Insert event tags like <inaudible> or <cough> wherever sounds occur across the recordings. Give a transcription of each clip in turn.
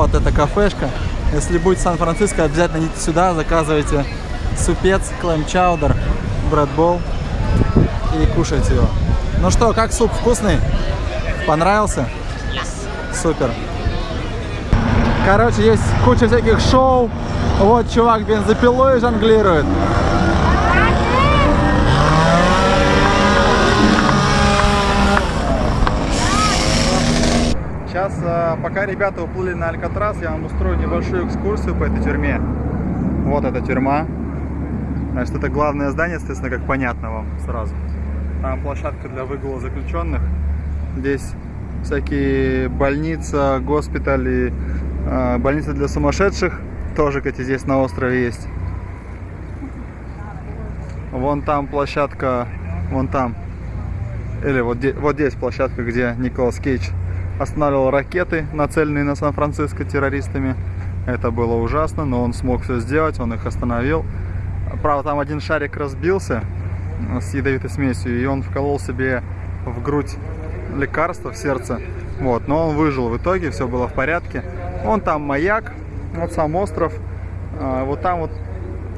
Вот эта кафешка. Если будете в Сан-Франциско, обязательно идите сюда, заказывайте супец, клэм чаудер, брэдбол и кушайте его. Ну что, как суп вкусный? Понравился? Супер. Короче, есть куча всяких шоу. Вот чувак бензопилой жонглирует. Сейчас, а, пока ребята уплыли на Алькатрас, я вам устрою небольшую экскурсию по этой тюрьме. Вот эта тюрьма. Значит, это главное здание, естественно, как понятно вам сразу. Там площадка для выгула заключенных. Здесь всякие больницы, госпитали, э, больницы для сумасшедших. Тоже, кстати, здесь на острове есть. Вон там площадка, вон там. Или вот, вот здесь площадка, где Николас Кейдж останавливал ракеты, нацеленные на Сан-Франциско террористами. Это было ужасно, но он смог все сделать, он их остановил. Правда, там один шарик разбился с ядовитой смесью, и он вколол себе в грудь лекарство в сердце. Вот, но он выжил в итоге, все было в порядке. Вон там маяк, вот сам остров. А, вот там вот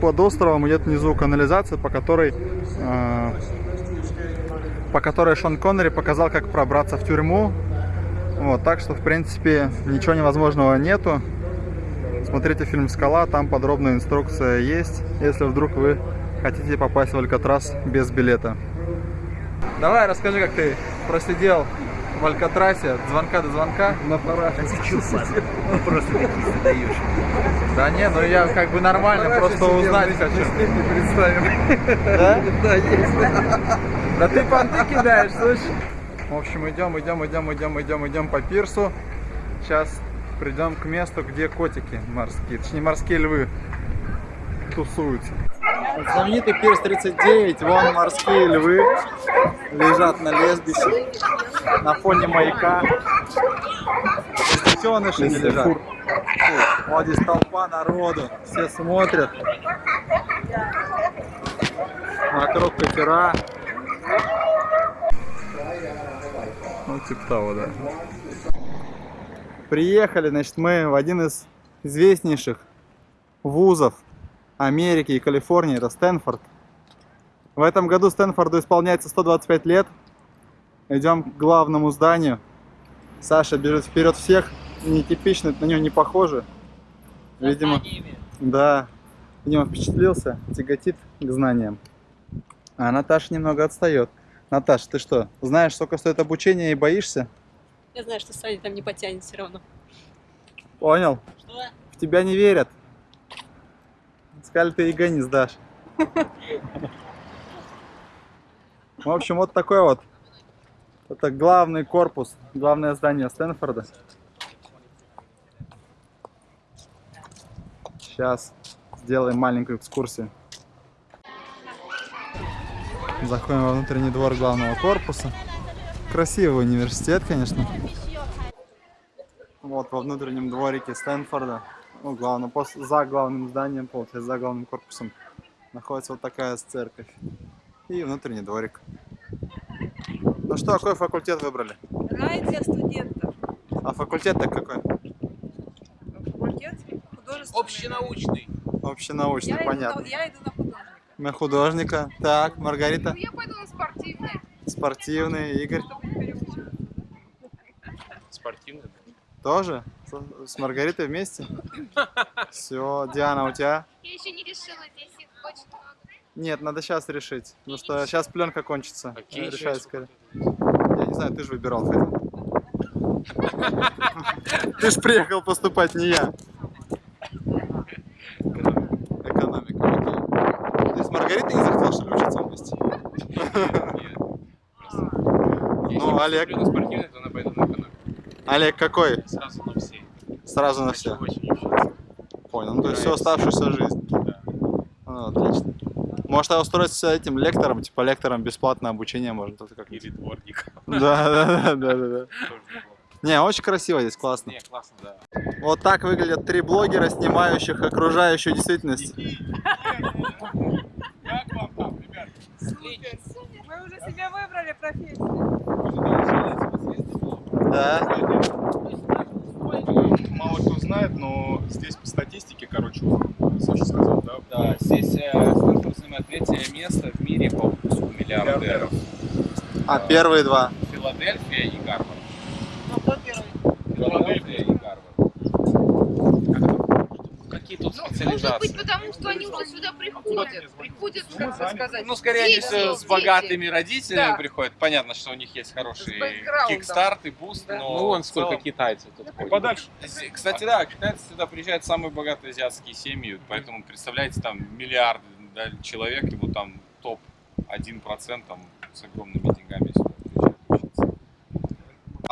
под островом идет внизу канализация, по которой, а, по которой Шон Коннери показал, как пробраться в тюрьму. Вот, так что, в принципе, ничего невозможного нету. Смотрите фильм «Скала», там подробная инструкция есть, если вдруг вы хотите попасть в Алькатрас без билета. Давай, расскажи, как ты просидел в Алькатрасе от звонка до звонка. На параше. Ну просто такие задаешь. Да не, ну я как бы нормально, просто узнать хочу. Не представим. Да? <laughs> Да, есть. Да ты понты кидаешь, слышь? В общем, идем, идем, идем, идем, идем, идем по пирсу. Сейчас придем к месту, где котики морские, точнее морские львы тусуются. Знаменитый пирс 39, вон морские львы лежат на лесбище, на фоне маяка. Детеныши не лежат. Вот здесь толпа народу, все смотрят. Вокруг катера. Типа того, да. Приехали, значит, мы в один из известнейших вузов Америки и Калифорнии, это Стэнфорд. В этом году Стэнфорду исполняется 125 лет. Идем к главному зданию. Саша бежит вперед всех. Нетипично, на него не похоже. Видимо, да. Видимо, впечатлился, тяготит к знаниям. А Наташа немного отстает. Наташа, ты что, знаешь, сколько стоит обучение и боишься? Я знаю, что Саня там не потянет все равно. Понял? Что? В тебя не верят. Сказали, ты ЕГЭ не сдашь. В общем, вот такой вот. Это главный корпус, главное здание Стэнфорда. Сейчас сделаем маленькую экскурсию. Заходим во внутренний двор главного корпуса. Красивый университет, конечно. Вот во внутреннем дворике Стэнфорда ну, главное, после, за главным зданием, получается, за главным корпусом, находится вот такая церковь. И внутренний дворик. Ну что, какой факультет выбрали? Радио студентов. А факультет-то какой? Факультет художественный. Общенаучный. Общенаучный, я понятно. Иду на, я иду на. На художника. Так, Маргарита. Ну, я пойду на спортивный. Спортивный, Игорь. Спортивный. Тоже? С, Маргаритой вместе? Все, Диана, у тебя? Я еще не решила, здесь их очень много. Нет, надо сейчас решить. Потому что сейчас пленка кончится. Окей, Решай сейчас. скорее. Я не знаю, ты же выбирал. <laughs> Ты же приехал поступать, не я. Маргаритой не захотел, что ли, учиться вместе? Ну, Олег. на спортивный, то она пойдет на экономику. Олег какой? Сразу на все. Сразу на все. Понял. Ну, то есть всю оставшуюся жизнь. Да. Ну, отлично. Может, я устроиться этим лектором, типа лектором бесплатное обучение можно только как Или дворник. Да, да, да, да, да, Не, очень красиво здесь, классно. Не, классно, да. Вот так выглядят три блогера, снимающих окружающую действительность. Как вам там, ребят? Мы уже себе выбрали профессию. Да. Мало кто знает. но здесь по статистике, короче, Саша сказал, да? Да, здесь э, Стэнфорд занимает третье место в мире по выпуску миллиардеров. А первые два? Филадельфия и Гарвард. Ну, кто первый? Филадельфия и Гарвард. Какие тут Может быть, потому что они уже сюда приходят. Приходят, как бы сказать. Ну, скорее, они дети, с, с дети. богатыми родителями Да. приходят. Понятно, что у них есть хороший kickstart и boost, Да. но Ну, вон сколько целом- китайцев тут И ходит. подальше. Кстати, да, китайцы сюда приезжают самые богатые азиатские семьи, поэтому, представляете, там миллиарды да, человек, и вот там топ 1% там с огромными деньгами сюда приезжают учиться.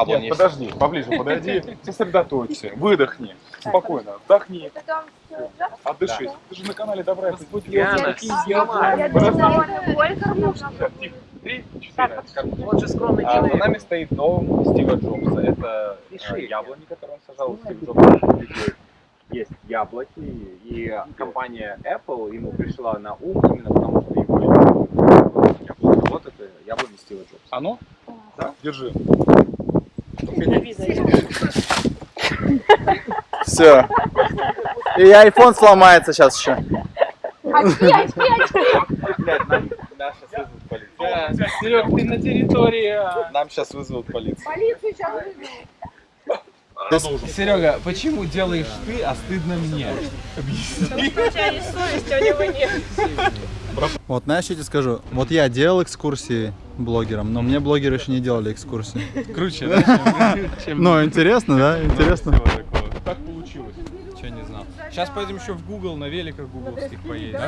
Нет, подожди, поближе подойди, <laughs> сосредоточься, выдохни, спокойно, вдохни, отдышись. Ты же на канале Добра это Яна, Так, тихо. Три, четыре. Он же скромный А, за человек. нами стоит дом Стива Джобса. Это Пиши. э, яблони, которые он сажал. Стив Джобс есть яблоки. И компания Apple ему пришла на ум именно потому, что его. Вот это яблони Стива Джобса. Оно? Да. Держи. Все. И iPhone сломается сейчас еще. Вызовут полицию. Да, Серег, ты на территории. Нам сейчас вызовут полицию. Полицию сейчас вызовут. Серега, почему делаешь ты, а стыдно мне? У тебя есть совесть, а у него нет. Вот, знаешь, я тебе скажу, вот я делал экскурсии блогерам, но мне блогеры еще не делали экскурсии. Круче, да? <laughs> чем- Ну, интересно, да? Интересно. Так получилось. Чего не знал. Сейчас пойдем еще в Google на великах гугловских поедем.